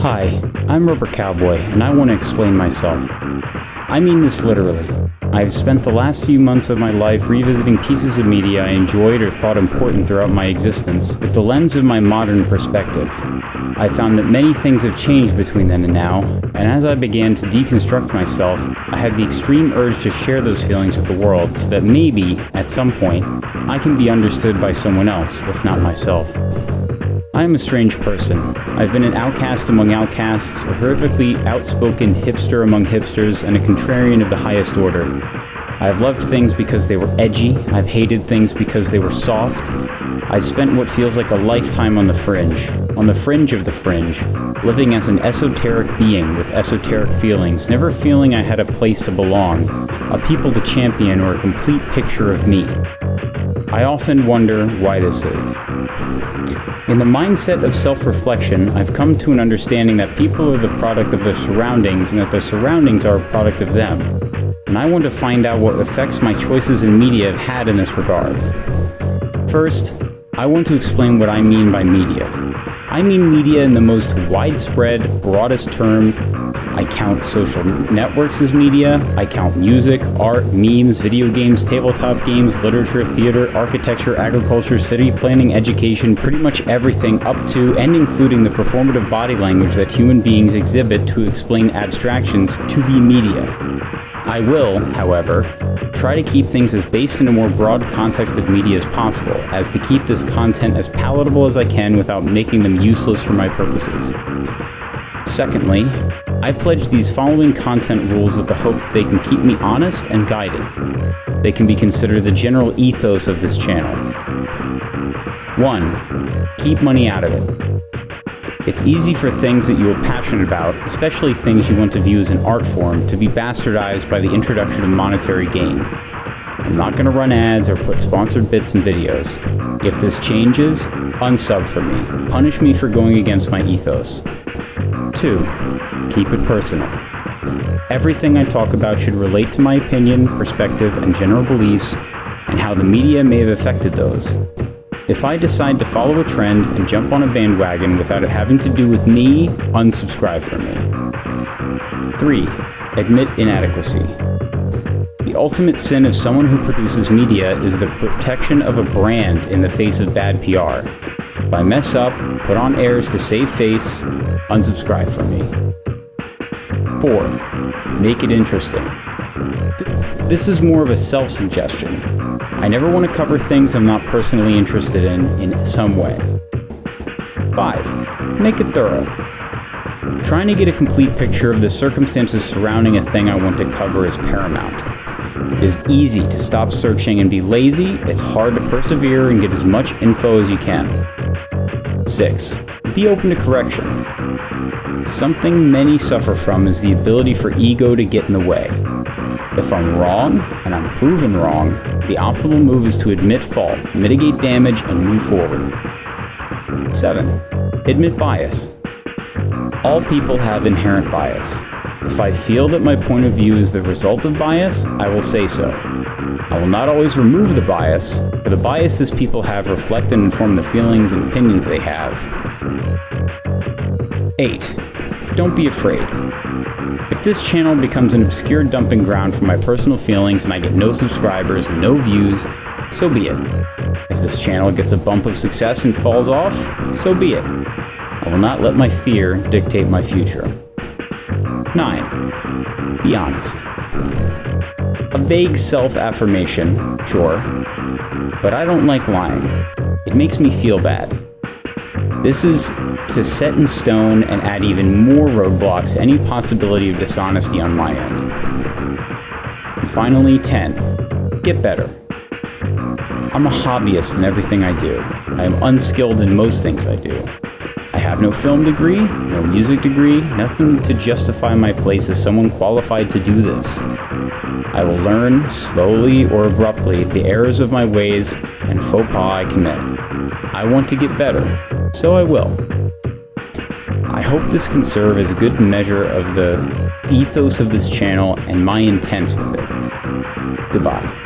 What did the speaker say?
Hi, I'm Rubber Cowboy, and I want to explain myself. I mean this literally. I've spent the last few months of my life revisiting pieces of media I enjoyed or thought important throughout my existence with the lens of my modern perspective. I found that many things have changed between then and now, and as I began to deconstruct myself, I had the extreme urge to share those feelings with the world so that maybe, at some point, I can be understood by someone else, if not myself. I am a strange person. I've been an outcast among outcasts, a horrifically outspoken hipster among hipsters, and a contrarian of the highest order. I've loved things because they were edgy, I've hated things because they were soft. I spent what feels like a lifetime on the fringe, on the fringe of the fringe, living as an esoteric being with esoteric feelings, never feeling I had a place to belong, a people to champion, or a complete picture of me. I often wonder why this is. In the mindset of self-reflection, I've come to an understanding that people are the product of their surroundings and that their surroundings are a product of them. And I want to find out what effects my choices in media have had in this regard. First, I want to explain what I mean by media. I mean media in the most widespread, broadest term. I count social networks as media. I count music, art, memes, video games, tabletop games, literature, theater, architecture, agriculture, city planning, education, pretty much everything up to and including the performative body language that human beings exhibit to explain abstractions to be media. I will, however, try to keep things as based in a more broad context of media as possible, as to keep this content as palatable as I can without making them useless for my purposes. Secondly, I pledge these following content rules with the hope that they can keep me honest and guided. They can be considered the general ethos of this channel. 1. Keep money out of it. It's easy for things that you are passionate about, especially things you want to view as an art form, to be bastardized by the introduction of monetary gain. I'm not going to run ads or put sponsored bits in videos. If this changes, unsub for me. Punish me for going against my ethos. 2. Keep it personal. Everything I talk about should relate to my opinion, perspective, and general beliefs, and how the media may have affected those. If I decide to follow a trend and jump on a bandwagon without it having to do with me, unsubscribe from me. 3. Admit inadequacy. The ultimate sin of someone who produces media is the protection of a brand in the face of bad PR. If I mess up, put on airs to save face, unsubscribe from me. 4. Make it interesting. This is more of a self-suggestion. I never want to cover things I'm not personally interested in in some way. 5. Make it thorough. Trying to get a complete picture of the circumstances surrounding a thing I want to cover is paramount. It is easy to stop searching and be lazy, it's hard to persevere and get as much info as you can. 6. Be open to correction. Something many suffer from is the ability for ego to get in the way. If I'm wrong, and I'm proven wrong, the optimal move is to admit fault, mitigate damage, and move forward. 7. Admit bias. All people have inherent bias. If I feel that my point of view is the result of bias, I will say so. I will not always remove the bias, but the biases people have reflect and inform the feelings and opinions they have. 8. Don't be afraid. If this channel becomes an obscure dumping ground for my personal feelings and I get no subscribers, no views, so be it. If this channel gets a bump of success and falls off, so be it. I will not let my fear dictate my future. 9. Be honest. A vague self-affirmation, sure, but I don't like lying. It makes me feel bad. This is to set in stone and add even more roadblocks to any possibility of dishonesty on my end. And finally, 10. Get better. I'm a hobbyist in everything I do. I am unskilled in most things I do. I have no film degree, no music degree, nothing to justify my place as someone qualified to do this. I will learn, slowly or abruptly, the errors of my ways and faux pas I commit. I want to get better, so I will. I hope this can serve as a good measure of the ethos of this channel and my intents with it. Goodbye.